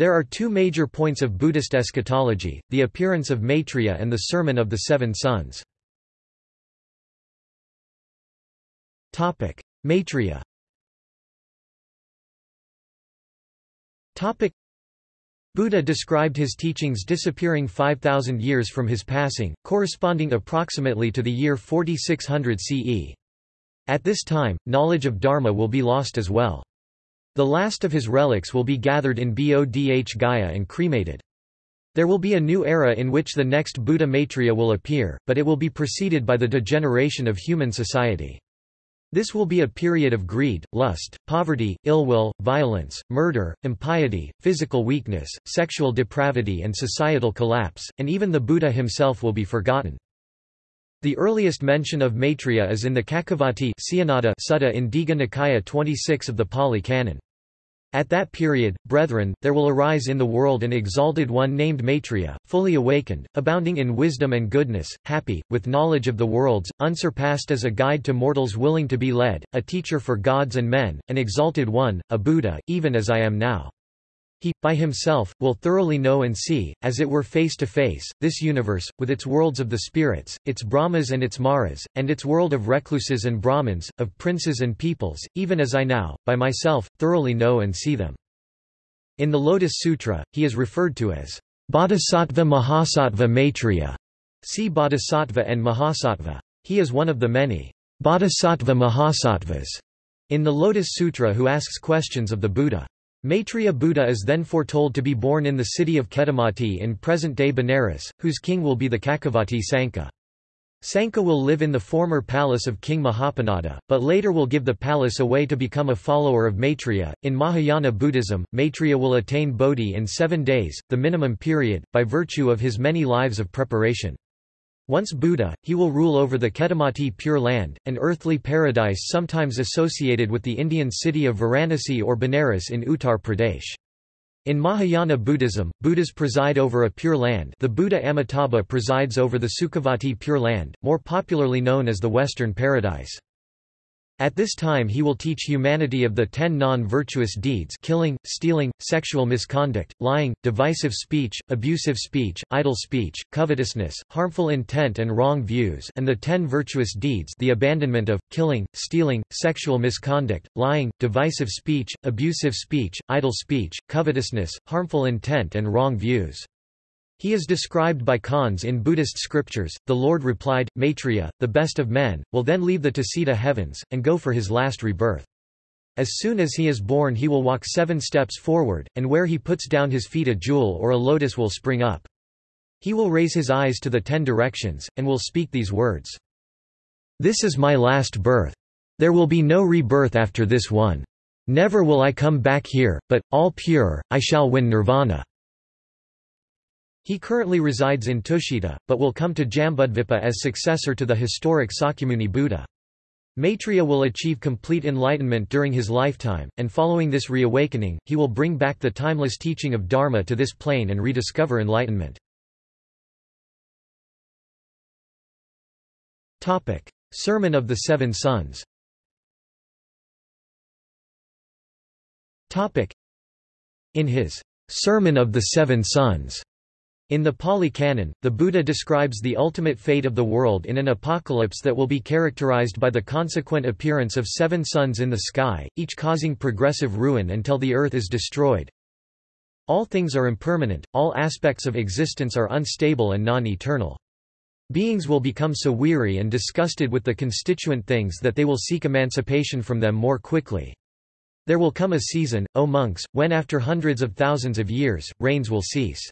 There are two major points of Buddhist eschatology, the appearance of Maitreya and the Sermon of the Seven Suns. Maitreya Buddha described his teachings disappearing 5,000 years from his passing, corresponding approximately to the year 4600 CE. At this time, knowledge of Dharma will be lost as well. The last of his relics will be gathered in Bodh Gaya and cremated. There will be a new era in which the next Buddha Maitreya will appear, but it will be preceded by the degeneration of human society. This will be a period of greed, lust, poverty, ill will, violence, murder, impiety, physical weakness, sexual depravity and societal collapse, and even the Buddha himself will be forgotten. The earliest mention of Maitreya is in the Cakkavatti Sutta in Digha Nikaya 26 of the Pali Canon. At that period, brethren, there will arise in the world an exalted one named Maitreya, fully awakened, abounding in wisdom and goodness, happy, with knowledge of the worlds, unsurpassed as a guide to mortals willing to be led, a teacher for gods and men, an exalted one, a Buddha, even as I am now. He, by himself, will thoroughly know and see, as it were face to face, this universe, with its worlds of the spirits, its Brahmas and its Maras, and its world of recluses and Brahmins, of princes and peoples, even as I now, by myself, thoroughly know and see them. In the Lotus Sutra, he is referred to as Bodhisattva Mahasattva Maitreya. See Bodhisattva and Mahasattva. He is one of the many Bodhisattva Mahasattvas in the Lotus Sutra who asks questions of the Buddha. Maitreya Buddha is then foretold to be born in the city of Khettamati in present-day Benares, whose king will be the Cakkavatti Sanka. Sanka will live in the former palace of King Mahapanada, but later will give the palace away to become a follower of Maitreya. In Mahayana Buddhism, Maitreya will attain Bodhi in seven days, the minimum period, by virtue of his many lives of preparation. Once Buddha, he will rule over the Khettamati Pure Land, an earthly paradise sometimes associated with the Indian city of Varanasi or Benares in Uttar Pradesh. In Mahayana Buddhism, Buddhas preside over a pure land the Buddha Amitabha presides over the Sukhavati Pure Land, more popularly known as the Western Paradise. At this time he will teach humanity of the ten non-virtuous deeds killing, stealing, sexual misconduct, lying, divisive speech, abusive speech, idle speech, covetousness, harmful intent and wrong views and the ten virtuous deeds the abandonment of, killing, stealing, sexual misconduct, lying, divisive speech, abusive speech, idle speech, covetousness, harmful intent and wrong views. He is described by Conze in Buddhist scriptures. The Lord replied, Maitreya, the best of men, will then leave the Tusita heavens, and go for his last rebirth. As soon as he is born he will walk seven steps forward, and where he puts down his feet a jewel or a lotus will spring up. He will raise his eyes to the ten directions, and will speak these words. This is my last birth. There will be no rebirth after this one. Never will I come back here, but, all pure, I shall win nirvana. He currently resides in Tushita, but will come to Jambudvipa as successor to the historic Sakyamuni Buddha. Maitreya will achieve complete enlightenment during his lifetime, and following this reawakening, he will bring back the timeless teaching of Dharma to this plane and rediscover enlightenment. Sermon of the Seven Suns In his Sermon of the Seven Suns in the Pali Canon, the Buddha describes the ultimate fate of the world in an apocalypse that will be characterized by the consequent appearance of seven suns in the sky, each causing progressive ruin until the earth is destroyed. All things are impermanent, all aspects of existence are unstable and non-eternal. Beings will become so weary and disgusted with the constituent things that they will seek emancipation from them more quickly. There will come a season, O monks, when after hundreds of thousands of years, rains will cease.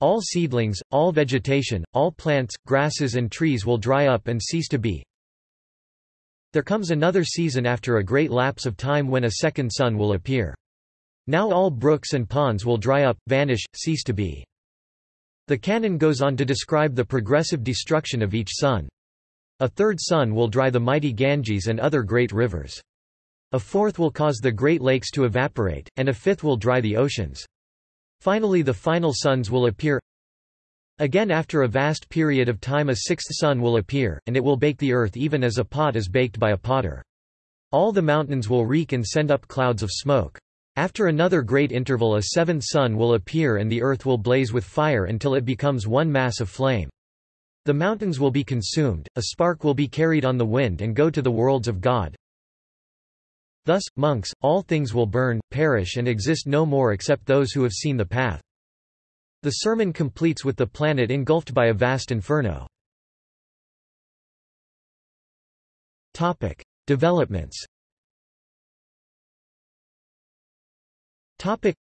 All seedlings, all vegetation, all plants, grasses and trees will dry up and cease to be. There comes another season after a great lapse of time when a second sun will appear. Now all brooks and ponds will dry up, vanish, cease to be. The canon goes on to describe the progressive destruction of each sun. A third sun will dry the mighty Ganges and other great rivers. A fourth will cause the great lakes to evaporate, and a fifth will dry the oceans. Finally the final suns will appear Again after a vast period of time a sixth sun will appear, and it will bake the earth even as a pot is baked by a potter. All the mountains will reek and send up clouds of smoke. After another great interval a seventh sun will appear and the earth will blaze with fire until it becomes one mass of flame. The mountains will be consumed, a spark will be carried on the wind and go to the worlds of God. Thus, monks, all things will burn, perish and exist no more except those who have seen the path. The sermon completes with the planet engulfed by a vast inferno. Topic: Developments. Topic: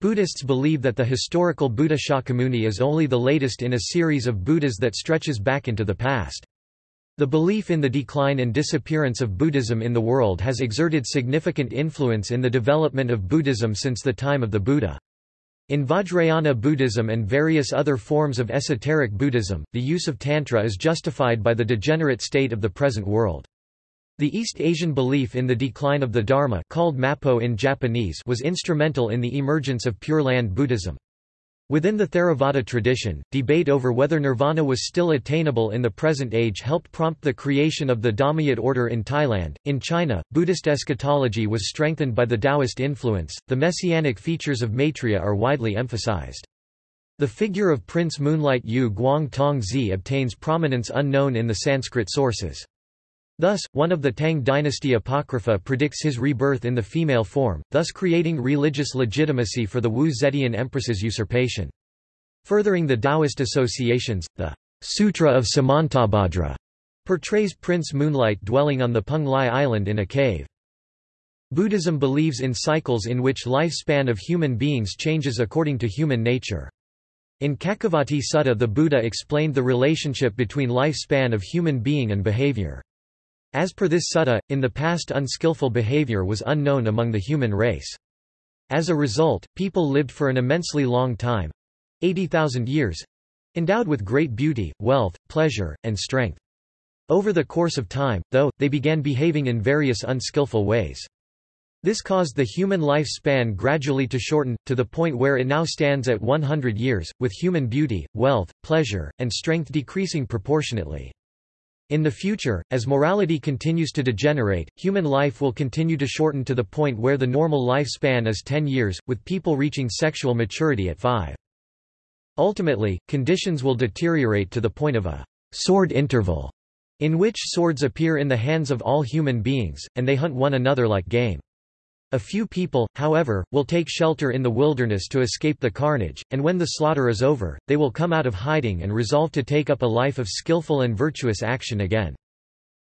Buddhists believe that the historical Buddha Shakyamuni is only the latest in a series of Buddhas that stretches back into the past. The belief in the decline and disappearance of Buddhism in the world has exerted significant influence in the development of Buddhism since the time of the Buddha. In Vajrayana Buddhism and various other forms of esoteric Buddhism, the use of Tantra is justified by the degenerate state of the present world. The East Asian belief in the decline of the Dharma called Mappo in Japanese was instrumental in the emergence of Pure Land Buddhism. Within the Theravada tradition, debate over whether nirvana was still attainable in the present age helped prompt the creation of the Dhammayut order in Thailand. In China, Buddhist eschatology was strengthened by the Taoist influence. The messianic features of Maitreya are widely emphasized. The figure of Prince Moonlight Yu Guang Tong Zi obtains prominence unknown in the Sanskrit sources. Thus, one of the Tang dynasty apocrypha predicts his rebirth in the female form, thus creating religious legitimacy for the Wu Zetian empress's usurpation. Furthering the Taoist associations, the Sutra of Samantabhadra portrays Prince Moonlight dwelling on the Peng Lai island in a cave. Buddhism believes in cycles in which lifespan of human beings changes according to human nature. In Cakkavatti Sutta the Buddha explained the relationship between lifespan of human being and behavior. As per this sutta, in the past unskillful behavior was unknown among the human race. As a result, people lived for an immensely long time—80,000 years—endowed with great beauty, wealth, pleasure, and strength. Over the course of time, though, they began behaving in various unskillful ways. This caused the human lifespan gradually to shorten, to the point where it now stands at 100 years, with human beauty, wealth, pleasure, and strength decreasing proportionately. In the future, as morality continues to degenerate, human life will continue to shorten to the point where the normal lifespan is 10 years, with people reaching sexual maturity at 5. Ultimately, conditions will deteriorate to the point of a sword interval, in which swords appear in the hands of all human beings, and they hunt one another like game. A few people, however, will take shelter in the wilderness to escape the carnage, and when the slaughter is over, they will come out of hiding and resolve to take up a life of skillful and virtuous action again.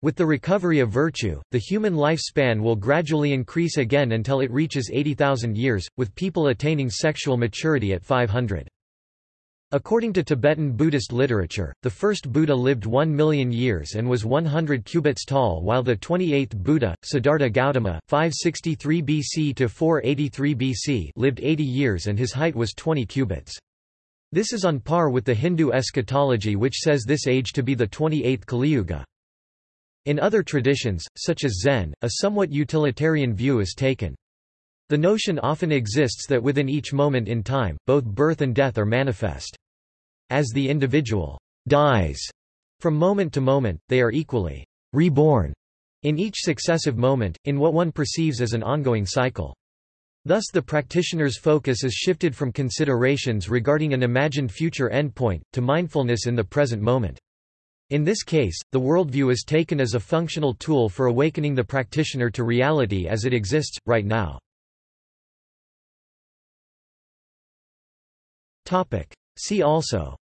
With the recovery of virtue, the human lifespan will gradually increase again until it reaches 80,000 years, with people attaining sexual maturity at 500. According to Tibetan Buddhist literature, the first Buddha lived 1 million years and was 100 cubits tall while the 28th Buddha, Siddhartha Gautama 563 BC to 483 BC lived 80 years and his height was 20 cubits. This is on par with the Hindu eschatology which says this age to be the 28th Kaliyuga. In other traditions, such as Zen, a somewhat utilitarian view is taken. The notion often exists that within each moment in time, both birth and death are manifest. As the individual dies from moment to moment, they are equally reborn in each successive moment, in what one perceives as an ongoing cycle. Thus the practitioner's focus is shifted from considerations regarding an imagined future endpoint, to mindfulness in the present moment. In this case, the worldview is taken as a functional tool for awakening the practitioner to reality as it exists, right now. See also.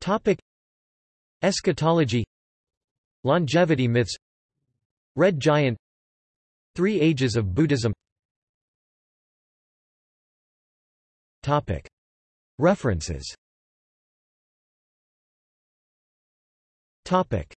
Topic. Eschatology. Longevity myths. Red Giant. Three Ages of Buddhism. Topic. References. Topic